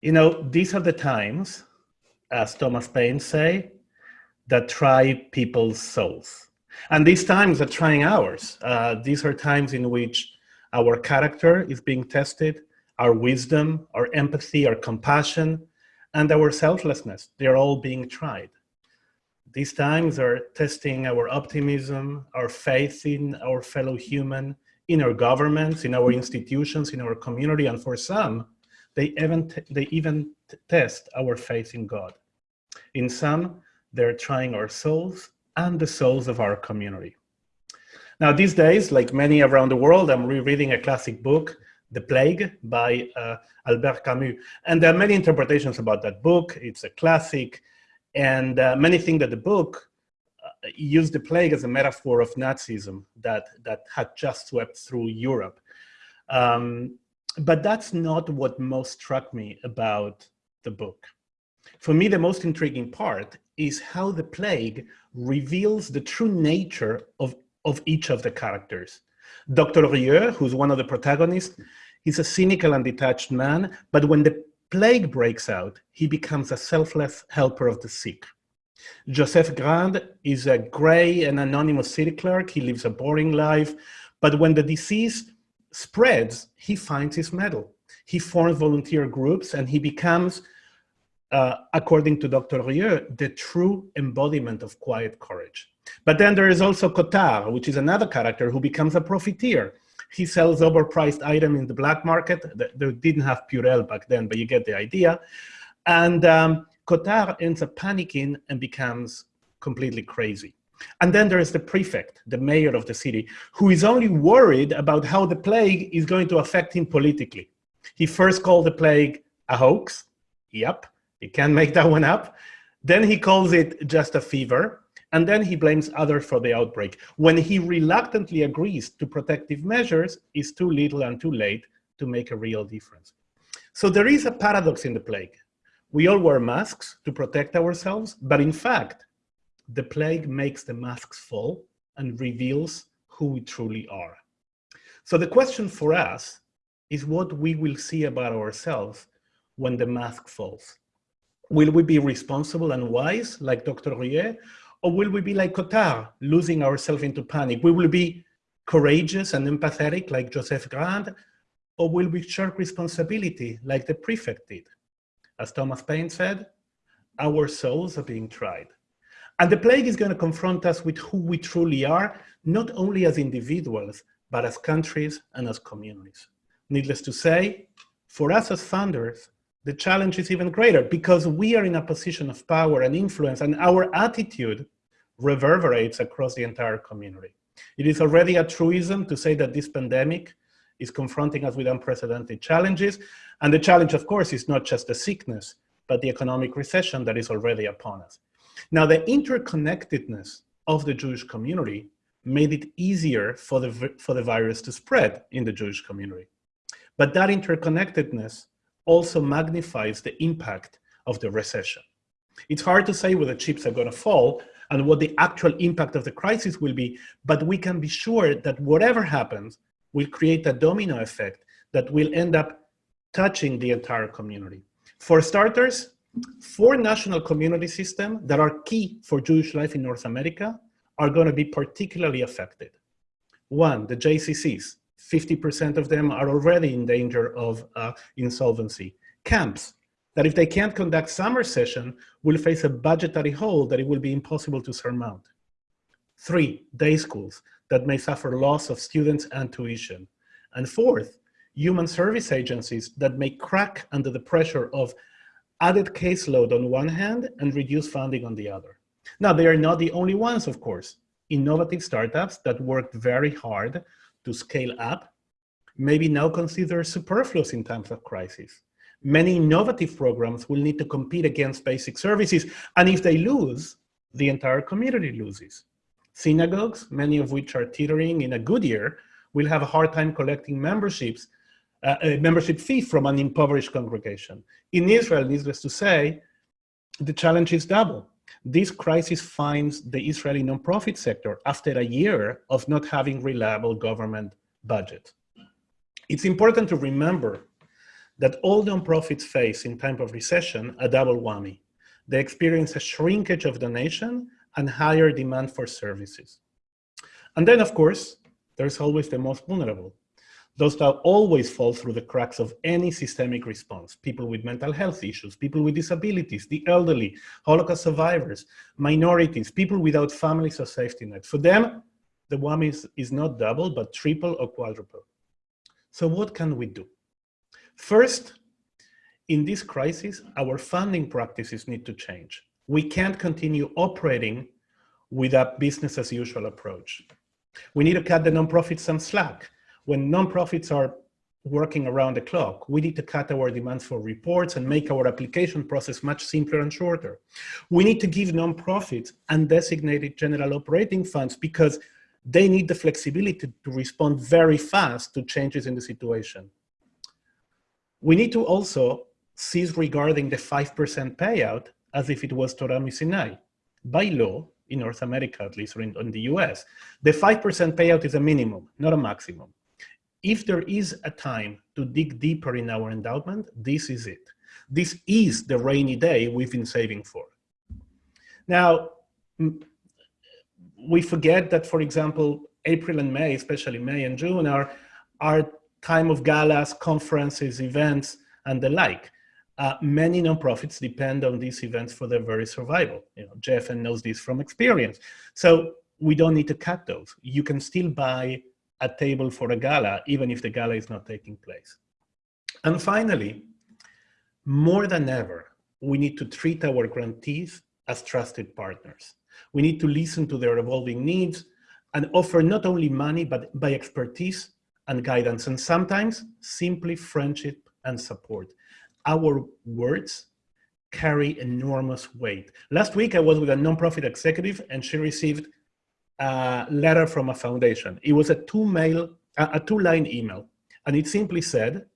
You know, these are the times, as Thomas Paine say, that try people's souls. And these times are trying ours. Uh, these are times in which our character is being tested, our wisdom, our empathy, our compassion, and our selflessness. They're all being tried. These times are testing our optimism, our faith in our fellow human, in our governments, in our institutions, in our community, and for some, they even, they even test our faith in God. In some, they're trying our souls and the souls of our community. Now, these days, like many around the world, I'm rereading a classic book, The Plague by uh, Albert Camus. And there are many interpretations about that book. It's a classic. And uh, many think that the book uh, used the plague as a metaphor of Nazism that, that had just swept through Europe. Um, but that's not what most struck me about the book. For me, the most intriguing part is how the plague reveals the true nature of, of each of the characters. Dr. Rieux, who's one of the protagonists, is a cynical and detached man, but when the plague breaks out, he becomes a selfless helper of the sick. Joseph Grand is a gray and anonymous city clerk. He lives a boring life, but when the disease spreads, he finds his mettle. He forms volunteer groups and he becomes uh, according to Dr. Rieux, the true embodiment of quiet courage. But then there is also Cottard, which is another character who becomes a profiteer. He sells overpriced items in the black market. They didn't have Purell back then, but you get the idea. And um, Cottard ends up panicking and becomes completely crazy. And then there is the prefect, the mayor of the city, who is only worried about how the plague is going to affect him politically. He first called the plague a hoax. Yep. He can't make that one up. Then he calls it just a fever, and then he blames others for the outbreak. When he reluctantly agrees to protective measures, it's too little and too late to make a real difference. So there is a paradox in the plague. We all wear masks to protect ourselves, but in fact, the plague makes the masks fall and reveals who we truly are. So the question for us is what we will see about ourselves when the mask falls. Will we be responsible and wise like Dr. Rieux? Or will we be like Cottard, losing ourselves into panic? We will be courageous and empathetic like Joseph Grande? Or will we shirk responsibility like the prefect did? As Thomas Paine said, our souls are being tried. And the plague is going to confront us with who we truly are, not only as individuals, but as countries and as communities. Needless to say, for us as founders, the challenge is even greater because we are in a position of power and influence and our attitude reverberates across the entire community. It is already a truism to say that this pandemic is confronting us with unprecedented challenges. And the challenge, of course, is not just the sickness, but the economic recession that is already upon us. Now, the interconnectedness of the Jewish community made it easier for the, for the virus to spread in the Jewish community. But that interconnectedness also magnifies the impact of the recession. It's hard to say where the chips are going to fall and what the actual impact of the crisis will be, but we can be sure that whatever happens will create a domino effect that will end up touching the entire community. For starters, four national community systems that are key for Jewish life in North America are going to be particularly affected. One, the JCCs, 50% of them are already in danger of uh, insolvency. Camps, that if they can't conduct summer session, will face a budgetary hole that it will be impossible to surmount. Three, day schools that may suffer loss of students and tuition. And fourth, human service agencies that may crack under the pressure of added caseload on one hand and reduced funding on the other. Now, they are not the only ones, of course. Innovative startups that worked very hard to scale up, maybe now consider superfluous in times of crisis. Many innovative programs will need to compete against basic services, and if they lose, the entire community loses. Synagogues, many of which are teetering in a good year, will have a hard time collecting memberships, a membership fee from an impoverished congregation. In Israel, needless to say, the challenge is double. This crisis finds the Israeli nonprofit sector after a year of not having reliable government budget. It's important to remember that all nonprofits face in time of recession a double whammy. They experience a shrinkage of donation and higher demand for services. And then, of course, there's always the most vulnerable, those that always fall through the cracks of any systemic response. People with mental health issues, people with disabilities, the elderly, Holocaust survivors, minorities, people without families or safety nets. For them, the whammy is, is not double, but triple or quadruple. So what can we do? First, in this crisis, our funding practices need to change. We can't continue operating with a business as usual approach. We need to cut the nonprofits some slack when nonprofits are working around the clock, we need to cut our demands for reports and make our application process much simpler and shorter. We need to give nonprofits undesignated general operating funds because they need the flexibility to respond very fast to changes in the situation. We need to also cease regarding the 5% payout as if it was Torah Sinai. By law, in North America at least, or in, in the US, the 5% payout is a minimum, not a maximum if there is a time to dig deeper in our endowment, this is it. This is the rainy day we've been saving for. Now, we forget that, for example, April and May, especially May and June, are, are time of galas, conferences, events, and the like. Uh, many nonprofits depend on these events for their very survival. You know, JFN knows this from experience. So we don't need to cut those. You can still buy a table for a gala, even if the gala is not taking place. And finally, more than ever, we need to treat our grantees as trusted partners. We need to listen to their evolving needs and offer not only money, but by expertise and guidance, and sometimes simply friendship and support. Our words carry enormous weight. Last week, I was with a nonprofit executive and she received a letter from a foundation. It was a two-mail, a two-line email, and it simply said,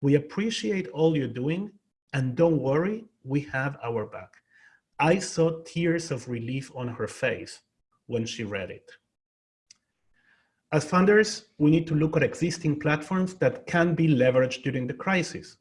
"We appreciate all you're doing, and don't worry, we have our back." I saw tears of relief on her face when she read it. As funders, we need to look at existing platforms that can be leveraged during the crisis.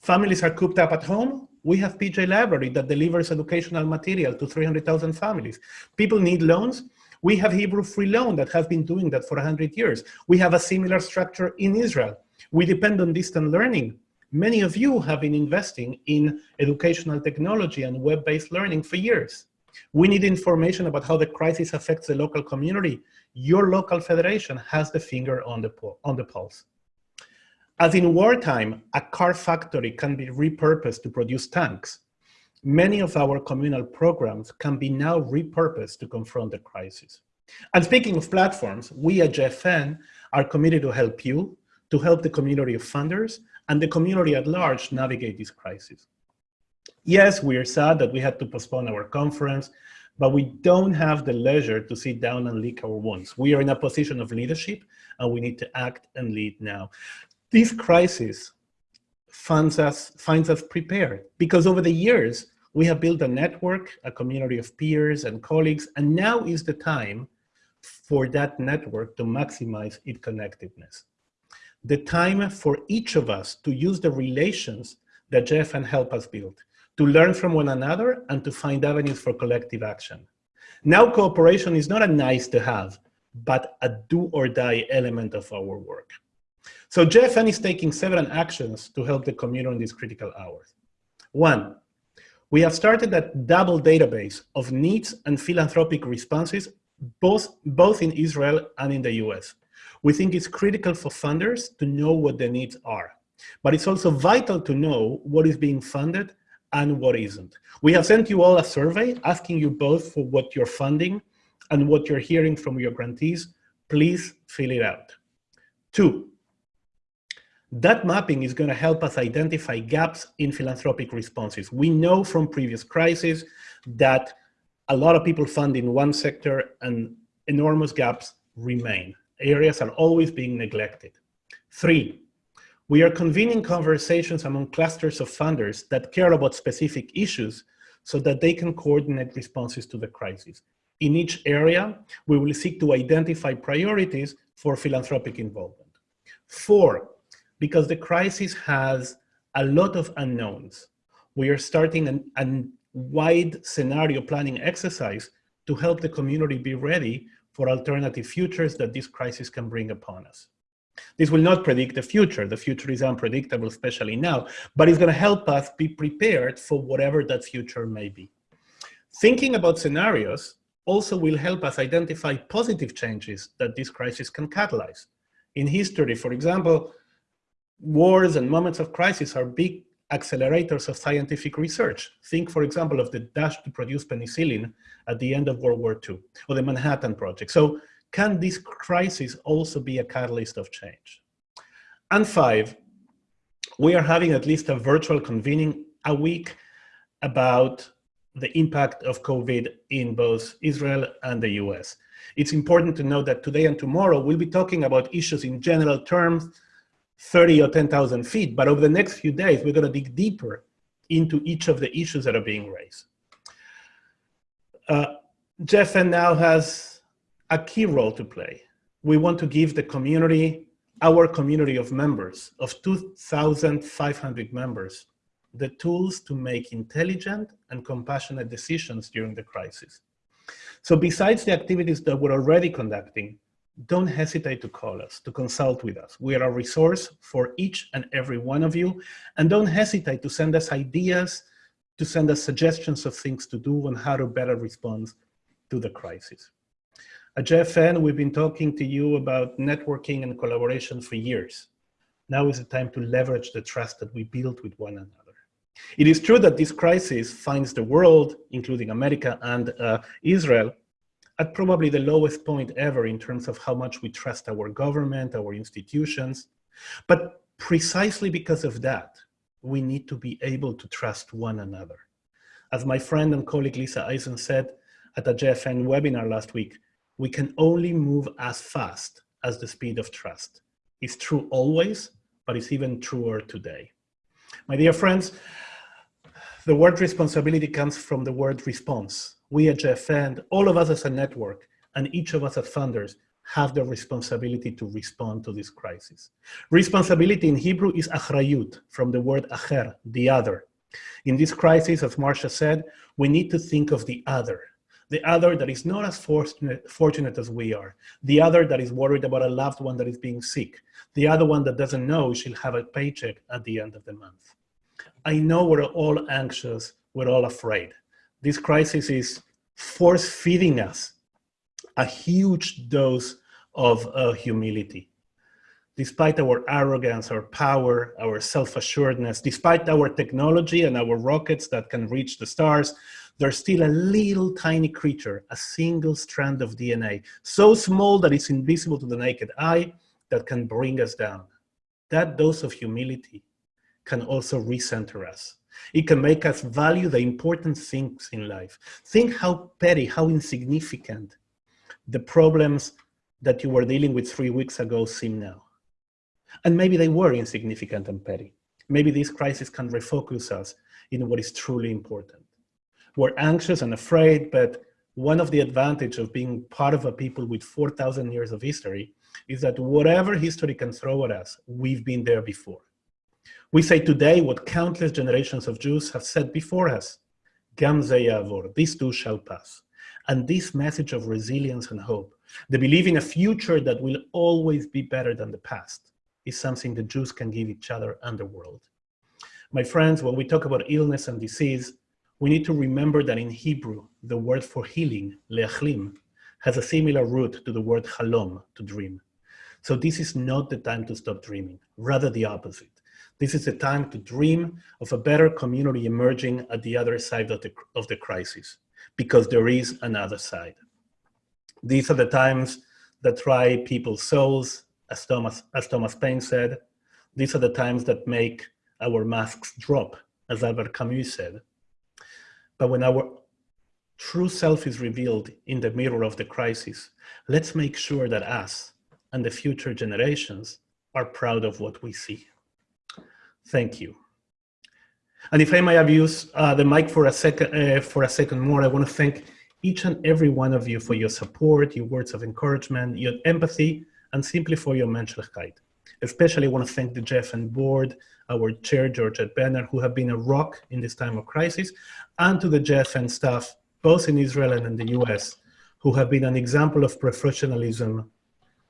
Families are cooped up at home. We have PJ Library that delivers educational material to 300,000 families. People need loans. We have Hebrew Free Loan that has been doing that for 100 years. We have a similar structure in Israel. We depend on distant learning. Many of you have been investing in educational technology and web-based learning for years. We need information about how the crisis affects the local community. Your local federation has the finger on the, on the pulse. As in wartime, a car factory can be repurposed to produce tanks many of our communal programs can be now repurposed to confront the crisis. And speaking of platforms, we at JFN are committed to help you, to help the community of funders, and the community at large navigate this crisis. Yes, we are sad that we had to postpone our conference, but we don't have the leisure to sit down and lick our wounds. We are in a position of leadership, and we need to act and lead now. This crisis finds us, finds us prepared, because over the years, we have built a network, a community of peers and colleagues, and now is the time for that network to maximize its connectedness. The time for each of us to use the relations that JFN help us build, to learn from one another and to find avenues for collective action. Now cooperation is not a nice to have, but a do or die element of our work. So JFN is taking several actions to help the community in these critical hours. One, we have started a double database of needs and philanthropic responses, both, both in Israel and in the US. We think it's critical for funders to know what the needs are, but it's also vital to know what is being funded and what isn't. We have sent you all a survey asking you both for what you're funding and what you're hearing from your grantees. Please fill it out. Two, that mapping is going to help us identify gaps in philanthropic responses. We know from previous crises that a lot of people fund in one sector and enormous gaps remain. Areas are always being neglected. Three, we are convening conversations among clusters of funders that care about specific issues so that they can coordinate responses to the crisis. In each area, we will seek to identify priorities for philanthropic involvement. Four, because the crisis has a lot of unknowns. We are starting an, a wide scenario planning exercise to help the community be ready for alternative futures that this crisis can bring upon us. This will not predict the future. The future is unpredictable, especially now, but it's going to help us be prepared for whatever that future may be. Thinking about scenarios also will help us identify positive changes that this crisis can catalyze. In history, for example, wars and moments of crisis are big accelerators of scientific research. Think, for example, of the dash to produce penicillin at the end of World War II, or the Manhattan Project. So can this crisis also be a catalyst of change? And five, we are having at least a virtual convening a week about the impact of COVID in both Israel and the US. It's important to note that today and tomorrow we'll be talking about issues in general terms 30 or 10,000 feet, but over the next few days, we're gonna dig deeper into each of the issues that are being raised. Uh, JFN now has a key role to play. We want to give the community, our community of members, of 2,500 members, the tools to make intelligent and compassionate decisions during the crisis. So besides the activities that we're already conducting, don't hesitate to call us, to consult with us. We are a resource for each and every one of you. And don't hesitate to send us ideas, to send us suggestions of things to do and how to better respond to the crisis. At JFN, we've been talking to you about networking and collaboration for years. Now is the time to leverage the trust that we built with one another. It is true that this crisis finds the world, including America and uh, Israel, at probably the lowest point ever in terms of how much we trust our government, our institutions. But precisely because of that, we need to be able to trust one another. As my friend and colleague Lisa Eisen said at a JFN webinar last week, we can only move as fast as the speed of trust. It's true always, but it's even truer today. My dear friends, the word responsibility comes from the word response we at JFN, all of us as a network, and each of us as funders have the responsibility to respond to this crisis. Responsibility in Hebrew is achrayut, from the word acher, the other. In this crisis, as Marcia said, we need to think of the other, the other that is not as fortunate as we are, the other that is worried about a loved one that is being sick, the other one that doesn't know she'll have a paycheck at the end of the month. I know we're all anxious, we're all afraid. This crisis is force feeding us a huge dose of uh, humility. Despite our arrogance, our power, our self-assuredness, despite our technology and our rockets that can reach the stars, there's still a little tiny creature, a single strand of DNA, so small that it's invisible to the naked eye, that can bring us down. That dose of humility can also recenter us. It can make us value the important things in life. Think how petty, how insignificant the problems that you were dealing with three weeks ago seem now. And maybe they were insignificant and petty. Maybe this crisis can refocus us in what is truly important. We're anxious and afraid, but one of the advantage of being part of a people with 4,000 years of history is that whatever history can throw at us, we've been there before. We say today what countless generations of Jews have said before us, Gam yavor, this too shall pass. And this message of resilience and hope, the belief in a future that will always be better than the past, is something the Jews can give each other and the world. My friends, when we talk about illness and disease, we need to remember that in Hebrew, the word for healing, leachlim, has a similar root to the word halom, to dream. So this is not the time to stop dreaming, rather the opposite. This is a time to dream of a better community emerging at the other side of the, of the crisis, because there is another side. These are the times that try people's souls, as Thomas, as Thomas Paine said. These are the times that make our masks drop, as Albert Camus said. But when our true self is revealed in the mirror of the crisis, let's make sure that us and the future generations are proud of what we see. Thank you. And if I may abuse uh, the mic for a second, uh, for a second more, I want to thank each and every one of you for your support, your words of encouragement, your empathy, and simply for your menschlichkeit. Especially I want to thank the JFN board, our chair, Georgette Bennett, who have been a rock in this time of crisis, and to the JFN staff, both in Israel and in the US, who have been an example of professionalism,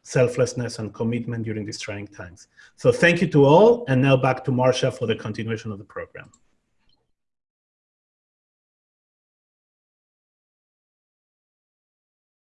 selflessness, and commitment during these trying times. So thank you to all, and now back to Marcia for the continuation of the program.